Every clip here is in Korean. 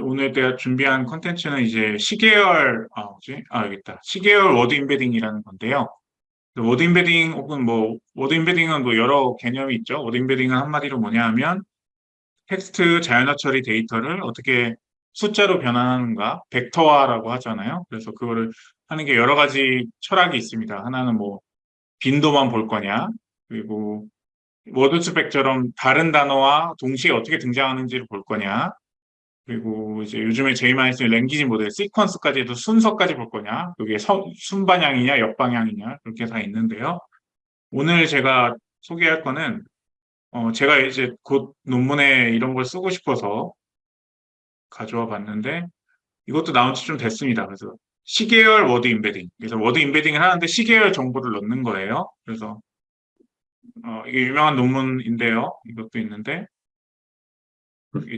오늘 내가 준비한 컨텐츠는 이제 시계열, 아, 뭐지? 아, 여기 있다. 시계열 word embedding이라는 건데요. 그 word embedding 혹은 뭐, word embedding은 뭐 여러 개념이 있죠. word embedding은 한마디로 뭐냐 하면 텍스트 자연어 처리 데이터를 어떻게 숫자로 변환하는가, 벡터화라고 하잖아요. 그래서 그거를 하는 게 여러 가지 철학이 있습니다. 하나는 뭐, 빈도만 볼 거냐, 그리고 Word2Vec처럼 다른 단어와 동시에 어떻게 등장하는지를 볼 거냐, 그리고 이제 요즘에 제일 많이 쓰는 language model, sequence까지 해도 순서까지 볼 거냐, 그게 서, 순방향이냐, 역방향이냐, 그렇게 다 있는데요. 오늘 제가 소개할 거는, 어, 제가 이제 곧 논문에 이런 걸 쓰고 싶어서 가져와 봤는데, 이것도 나온 지 좀 됐습니다. 그래서 시계열 word embedding. 그래서 word embedding을 하는데 시계열 정보를 넣는 거예요. 그래서, 어, 이게 유명한 논문인데요. 이것도 있는데,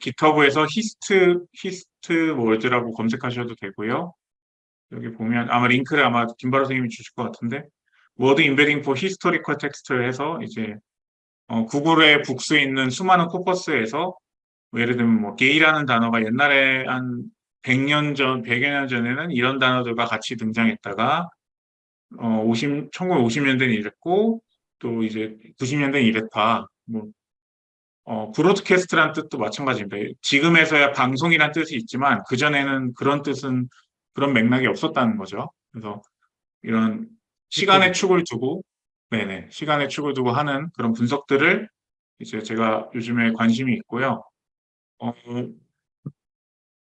GitHub에서 Hist HistWords라고 검색하셔도 되고요. 여기 보면 아마 링크를 아마 김바로 선생님이 주실 것 같은데 word embedding for historical text를 해서 이제 어, 구글의 Books에 있는 수많은 corpus에서 뭐 예를 들면 뭐 gay라는 단어가 옛날에 한 100년 전, 100여 년 전에는 이런 단어들과 같이 등장했다가 어, 50, 1950년대는 이랬고 또 이제 90년대는 이랬다. 뭐 어, broadcast란 뜻도 마찬가지입니다. 지금에서야 방송이란 뜻이 있지만 그전에는 그런 뜻은 그런 맥락이 없었다는 거죠. 그래서 이런 시간의 축을 두고 네네 시간의 축을 두고 하는 그런 분석들을 이제 제가 요즘에 관심이 있고요. 어,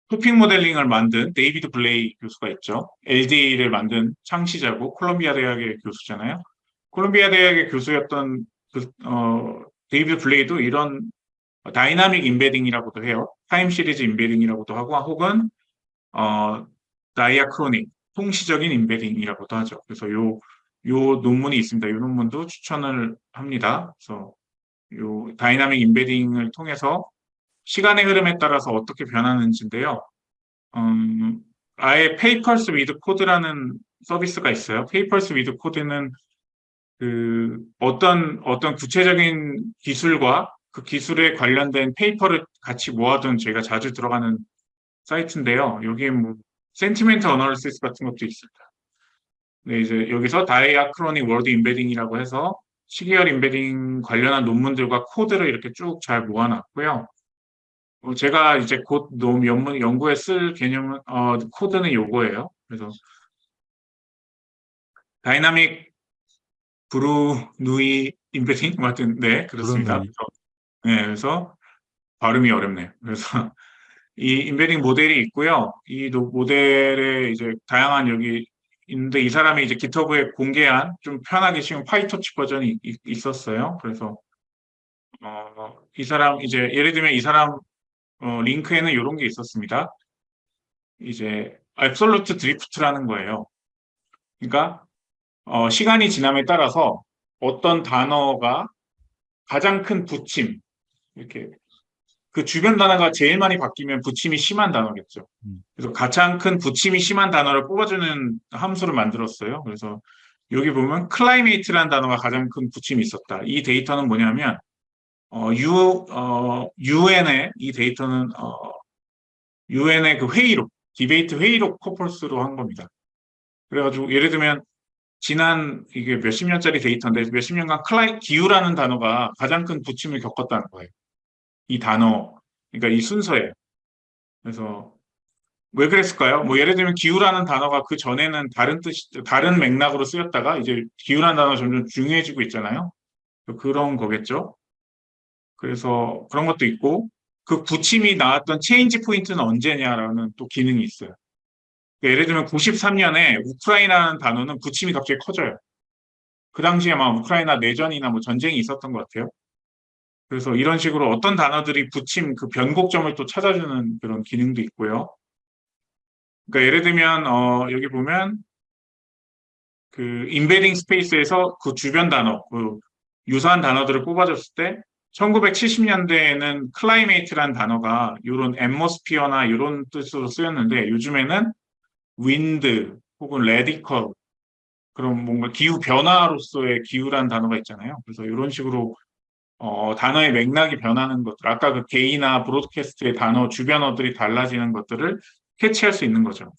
topic modeling을 만든 데이비드 블레이 교수가 있죠. LDA를 만든 창시자고 콜롬비아 대학의 교수잖아요. 콜롬비아 대학의 교수였던 그, 어, 데이비드 블레이도 이런 dynamic embedding이라고도 해요. time series embedding이라고도 하고 혹은 어, diachronic 통시적인 embedding이라고도 하죠. 그래서 요, 요 논문이 있습니다. 이 논문도 추천을 합니다. 그래서 요 dynamic embedding을 통해서 시간의 흐름에 따라서 어떻게 변하는지인데요. 음, 아예 Papers with Code라는 서비스가 있어요. Papers with Code는 그 어떤 어떤 구체적인 기술과 그 기술에 관련된 paper를 같이 모아둔 저희가 자주 들어가는 사이트인데요. 여기에 뭐 sentiment analysis 같은 것도 있습니다. 네, 이제 여기서 diachronic word embedding이라고 해서 시계열 embedding 관련한 논문들과 코드를 이렇게 쭉 잘 모아놨고요. 어, 제가 이제 곧 연문, 연구에 쓸 개념은 어, 코드는 요거예요. 그래서 dynamic Bernoulli embedding 같은 네 그렇습니다. 네, 그래서 발음이 어렵네요. 그래서 이 embedding 모델이 있고요. 이 모델에 이제 다양한 여기 있는데 이 사람이 이제 GitHub에 공개한 좀 편하게 쉬운 PyTorch 버전이 있, 었어요 그래서 어, 이 사람 이제 예를 들면 이 사람 어, 링크에는 이런 게 있었습니다. 이제 absolute drift라는 거예요. 그러니까 어, 시간이 지남에 따라서 어떤 단어가 가장 큰 부침, 이렇게 그 주변 단어가 제일 많이 바뀌면 부침이 심한 단어겠죠. 음. 그래서 가장 큰 부침이 심한 단어를 뽑아주는 함수를 만들었어요. 그래서 여기 보면 climate이라는 단어가 가장 큰 부침이 있었다. 이 데이터는 뭐냐면 어, U, 어, UN의 이 데이터는 어, UN의 그 회의록, debate 회의록 corpus로 한 겁니다. 그래가지고 예를 들면 지난 이게 몇십 년짜리 데이터인데 몇십 년간 클라이 기후라는 단어가 가장 큰 부침을 겪었다는 거예요. 이 단어, 그러니까 이 순서에. 그래서 왜 그랬을까요? 뭐 예를 들면 기후라는 단어가 그 전에는 다른 뜻, 다른 맥락으로 쓰였다가 이제 기후라는 단어 가 점점 중요해지고 있잖아요. 그런 거겠죠. 그래서 그런 것도 있고 그 부침이 나왔던 change point는 언제냐라는 또 기능이 있어요. 예를 들면 93년에 우크라이나라는 단어는 부침이 갑자기 커져요. 그 당시에 막 우크라이나 내전이나 뭐 전쟁이 있었던 것 같아요. 그래서 이런 식으로 어떤 단어들이 부침 그 변곡점을 또 찾아주는 그런 기능도 있고요. 그러니까 예를 들면 어 여기 보면 그 embedding space에서 그 주변 단어, 그 유사한 단어들을 뽑아줬을 때 1970년대에는 climate이란 단어가 이런 atmosphere나 이런 뜻으로 쓰였는데 요즘에는 wind 혹은 radical 그런 뭔가 기후 변화로서의 기후란 단어가 있잖아요. 그래서 이런 식으로 어, 단어의 맥락이 변하는 것들, 아까 그 gay나 broadcast의 단어 주변어들이 달라지는 것들을 캐치할 수 있는 거죠.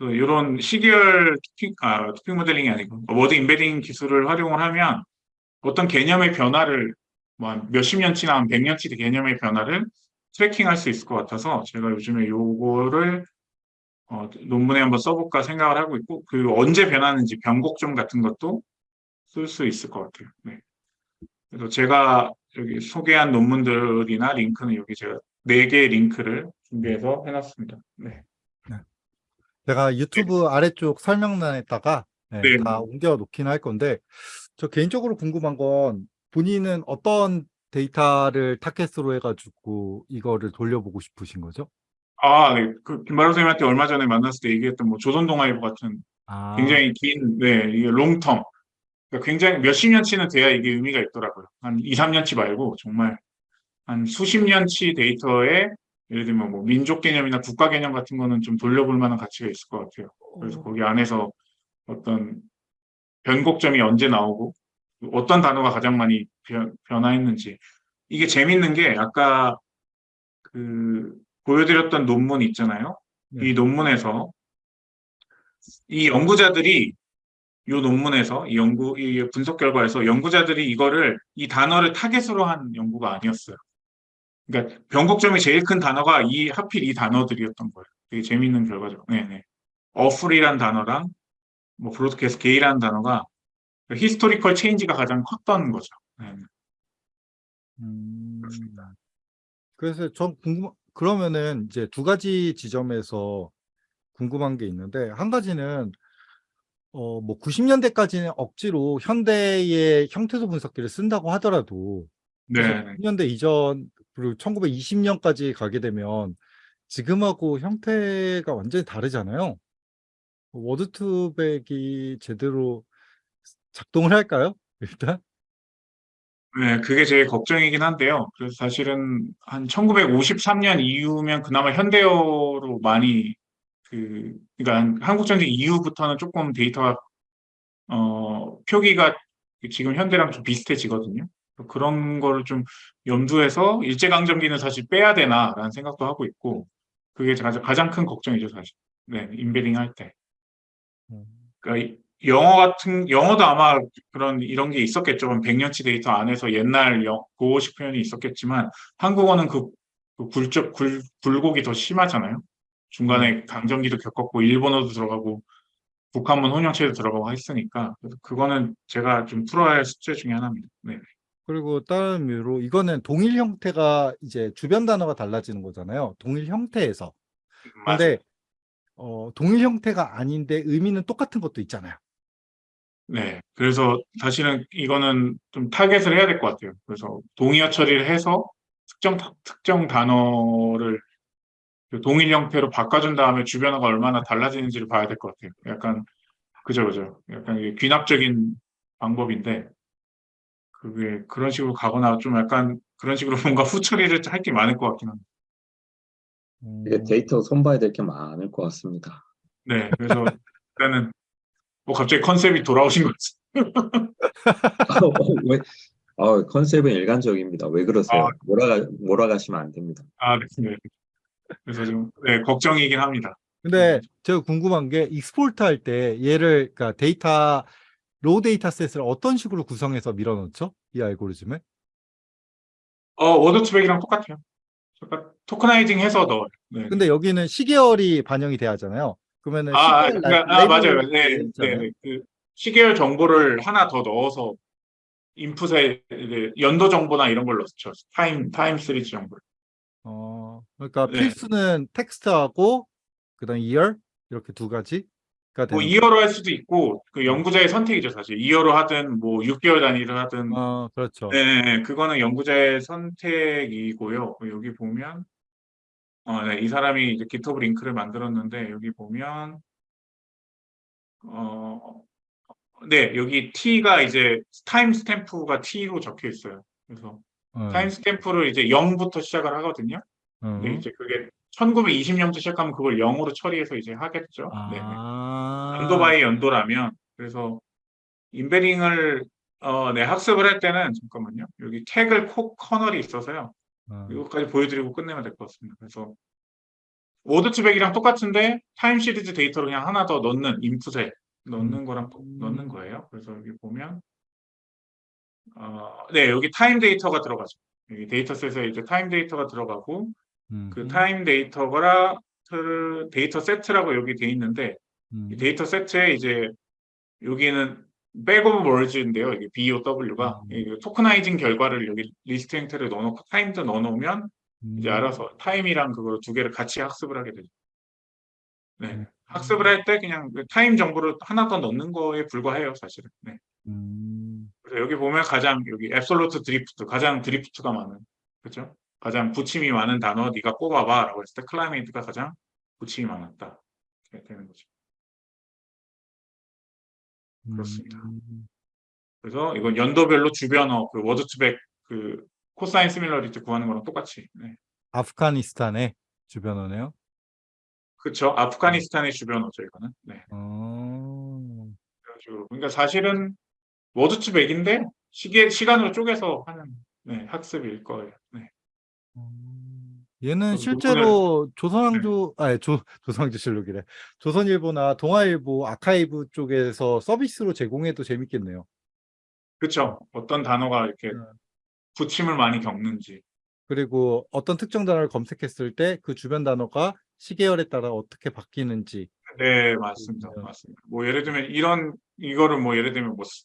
이런 시계열 토픽, 아, topic modeling이 아니고 word embedding 기술을 활용을 하면 어떤 개념의 변화를 뭐한 몇십 년치나 한 백 년치 개념의 변화를 트래킹할 수 있을 것 같아서 제가 요즘에 요거를 어, 논문에 한번 써볼까 생각을 하고 있고 그 언제 변하는지 변곡점 같은 것도 쓸 수 있을 것 같아요. 네. 그래서 제가 여기 소개한 논문들이나 링크는 여기 제가 네 개의 링크를 준비해서 해놨습니다. 네. 제가 유튜브 아래쪽 설명란에다가 네, 네. 다 옮겨 놓긴 할 건데 저 개인적으로 궁금한 건 본인은 어떤 데이터를 타겟으로 해가지고 이거를 돌려보고 싶으신 거죠? 아, 네. 그 김바로 선생님한테 얼마 전에 만났을 때 얘기했던 뭐 조선동아일보 같은 아, 굉장히 긴, 네, 이게 long term. 그러니까 굉장히 몇십 년치는 돼야 이게 의미가 있더라고요. 한 2, 3년치 말고 정말 한 수십 년치 데이터에 예를 들면 뭐 민족 개념이나 국가 개념 같은 거는 좀 돌려볼 만한 가치가 있을 것 같아요. 그래서 거기 안에서 어떤 변곡점이 언제 나오고 어떤 단어가 가장 많이 변, 변화했는지 이게 재밌는 게 아까 그 보여드렸던 논문 있잖아요. 네. 이 논문에서 이 연구자들이 이 논문에서 이 연구 이 분석 결과에서 연구자들이 이거를 이 단어를 타겟으로 한 연구가 아니었어요. 그러니까 변곡점이 제일 큰 단어가 이 하필 이 단어들이었던 거예요. 되게 재밌는 결과죠. 네네. awful이란 단어랑 뭐 broadcast gay라는 단어가 historical change가 가장 컸던 거죠. 네. 음, 그렇습니다. 그래서 전 궁금 그러면은 이제 두 가지 지점에서 궁금한 게 있는데 한 가지는 어 뭐 90년대까지는 억지로 현대의 형태소 분석기를 쓴다고 하더라도 네. 네. 90년대 이전 그리고 1920년까지 가게 되면 지금하고 형태가 완전히 다르잖아요. 워드투백이 제대로 작동을 할까요? 일단 네, 그게 제일 걱정이긴 한데요. 그래서 사실은 한 1953년 이후면 그나마 현대어로 많이 그, 그러니까 한 한국전쟁 이후부터는 조금 데이터가 어, 표기가 지금 현대랑 좀 비슷해지거든요. 그런 거를 좀 염두해서 일제강점기는 사실 빼야 되나라는 생각도 하고 있고 그게 가장, 가장 큰 걱정이죠, 사실. 네, embedding 할 때. 음. 그러니까 이- 영어 같은 영어도 아마 그런 이런 게 있었겠죠. 100년치 데이터 안에서 옛날 영, 고어식 표현이 있었겠지만 한국어는 그, 그 굴적 굴 굴곡이 더 심하잖아요. 중간에 강점기도 겪었고 일본어도 들어가고 국한문 혼용체도 들어가고 했으니까 그래서 그거는 제가 좀 풀어야 할 숙제 중에 하나입니다. 네. 그리고 다른 의미로 이거는 동일 형태가 이제 주변 단어가 달라지는 거잖아요. 동일 형태에서. 맞아요. 근데 어, 동일 형태가 아닌데 의미는 똑같은 것도 있잖아요. 네. 그래서 사실은 이거는 좀 타겟을 해야 될 것 같아요. 그래서 동의어 처리를 해서 특정, 특정 단어를 그 동일 형태로 바꿔준 다음에 주변어가 얼마나 달라지는지를 봐야 될 것 같아요. 약간, 그죠, 그죠. 약간 귀납적인 방법인데, 그게 그런 식으로 가거나 좀 약간 그런 식으로 뭔가 후처리를 할 게 많을 것 같긴 합니다. 음, 이게 데이터 손봐야 될 게 많을 것 같습니다. 네. 그래서 일단은 뭐 갑자기 컨셉이 돌아오신 거지. 어, 왜? 아, 컨셉은 일관적입니다. 왜 그러세요? 아. 몰아가, 몰아가시면 안 됩니다. 아, 네. 네. 그래서 좀, 네, 걱정이긴 합니다. 근데 제가 궁금한 게 export 할 때 얘를 그러니까 데이터 raw data set을 어떤 식으로 구성해서 밀어넣죠? 이 알고리즘을? 어, Word2Vec이랑 똑같아요. 약간 tokenizing 해서 넣어요. 네. 근데 여기는 시계열이 반영이 돼야 하잖아요. 그러면은 아, 아, 그러니까, 라- 아, 맞아요. 네, 네. 그 시계열 정보를 하나 더 넣어서 인풋에 연도 정보나 이런 걸 넣죠. time, time series 정보를. 어, 그러니까 네. 필수는 텍스트하고 그다음 year 이렇게 두 가지가 뭐 되는 year로 할 수도 있고, 그 연구자의 선택이죠, 사실. year로 하든, 뭐 6개월 단위로 하든. 어, 그렇죠. 네, 네, 네. 그거는 연구자의 선택이고요. 여기 보면, 어, 네, 이 사람이 이제 GitHub 링크를 만들었는데, 여기 보면, 어, 네, 여기 T가 이제 timestamp가 T로 적혀 있어요. 그래서 어, timestamp를 이제 0부터 시작을 하거든요. 어. 근데 이제 그게 1920년부터 시작하면 그걸 0으로 처리해서 이제 하겠죠. 네. 아, 연도 by 연도라면 그래서 embedding을 어, 네, 학습을 할 때는 잠깐만요. 여기 Kaggle 코 kernel이 있어서요. 어, 이것까지 보여드리고 끝내면 될 것 같습니다. 그래서 Word2Vec이랑 똑같은데 time series data를 그냥 하나 더 넣는 인풋에 넣는 거랑 또 음. 넣는 거예요. 그래서 여기 보면 어, 네, 여기 time data가 들어가죠. 여기 dataset에 이제 time data가 들어가고 음, 그 time data가 그 데이터 세트라고 여기 돼 있는데 음, 이 데이터 세트에 이제 여기는 bag of words인데요. 이게 BOW가 음. tokenizing 결과를 여기 리스트 형태를 넣어놓고 time도 넣어놓으면 이제 음, 알아서 time이랑 그거 두 개를 같이 학습을 하게 되죠. 네, 음. 학습을 할 때 그냥 그 time 정보를 하나 더 넣는 거에 불과해요, 사실은. 네. 음, 그래서 여기 보면 가장 여기 absolute drift, 가장 drift가 많은, 그렇죠? 가장 부침이 많은 단어 네가 꼽아봐라고 했을 때 climate가 가장 부침이 많았다. 이렇게 되는 거죠. 그렇습니다. 음, 그래서 이건 연도별로 주변어 그 Word2Vec 그 cosine similarity 구하는 거랑 똑같이. 네. 아프가니스탄의 주변어네요. 그렇죠. 아프가니스탄의 주변어죠 이거는. 네. 어. 그러니까 사실은 Word2Vec인데 시계 시간으로 쪼개서 하는 네, 학습일 거예요. 네. 음, 얘는 그래서 실제로 조선왕조, 아니 조 조선왕조실록이래. 조선일보나 동아일보 아카이브 쪽에서 서비스로 제공해도 재밌겠네요. 그렇죠. 어떤 단어가 이렇게 음. 부침을 많이 겪는지. 그리고 어떤 특정 단어를 검색했을 때 그 주변 단어가 시계열에 따라 어떻게 바뀌는지. 네, 맞습니다. 음. 맞습니다. 뭐 예를 들면 이런 이거를 뭐 예를 들면 뭐, 스-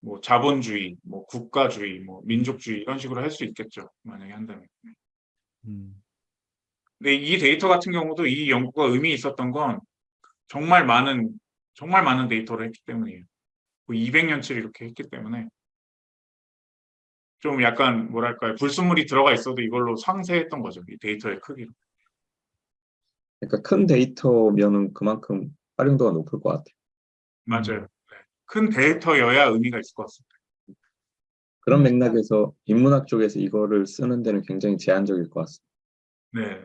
뭐 자본주의, 뭐 국가주의, 뭐 민족주의 이런 식으로 할 수 있겠죠. 만약에 한다면. 음, 근데 이 데이터 같은 경우도 이 연구가 의미 있었던 건 정말 많은 정말 많은 데이터를 했기 때문이에요. 200년치를 이렇게 했기 때문에 좀 약간 뭐랄까요 불순물이 들어가 있어도 이걸로 상쇄했던 거죠. 이 데이터의 크기로. 그러니까 큰 데이터면은 그만큼 활용도가 높을 것 같아요. 맞아요. 네. 큰 데이터여야 의미가 있을 것 같습니다. 그런 음. 맥락에서 인문학 쪽에서 이거를 쓰는 데는 굉장히 제한적일 것 같습니다. 네,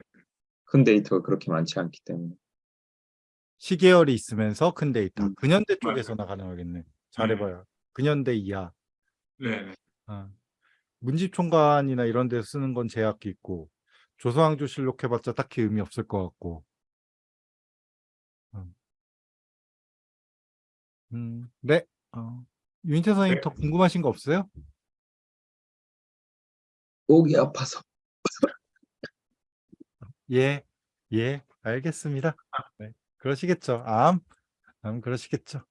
큰 데이터가 그렇게 많지 않기 때문에. 시계열이 있으면서 큰 데이터. 음. 근현대. 쪽에서나 가능하겠네. 잘해봐요. 근현대 이하. 네, 네. 아, 문집총괄이나 이런 데서 쓰는 건 제약이 있고 조선왕조 실록 해봤자 딱히 의미 없을 것 같고 음, 음, 네 어, 윤태 선생님 네. 더 궁금하신 거 없어요? 목이 아파서. 예, 예, 알겠습니다. 네, 그러시겠죠. 암, 암 그러시겠죠.